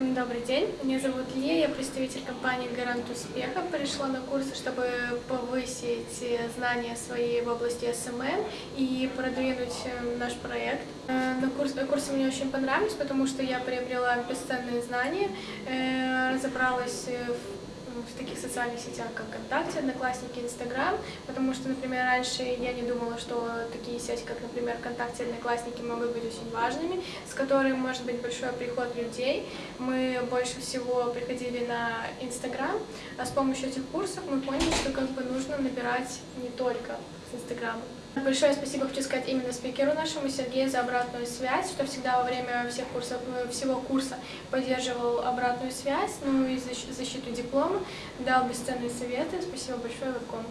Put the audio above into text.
Добрый день, меня зовут Лия, я представитель компании «Гарант успеха». Пришла на курсы, чтобы повысить знания свои в области SMM и продвинуть э, наш проект. Э, На курс, курсы мне очень понравились, потому что я приобрела бесценные знания, э, разобралась в в таких социальных сетях, как ВКонтакте, Одноклассники, Инстаграм, потому что, например, раньше я не думала, что такие сети, как, например, ВКонтакте, Одноклассники могут быть очень важными, с которыми может быть большой приход людей. Мы больше всего приходили на Инстаграм, а с помощью этих курсов мы поняли, что как бы нужно набирать не только с Инстаграма. Большое спасибо хочу сказать именно спикеру нашему Сергею за обратную связь, что всегда во время всех курсов, э, всего курса поддерживал обратную связь, ну и защ- защиту диплома, дал бесценные советы. Спасибо большое, Вебком.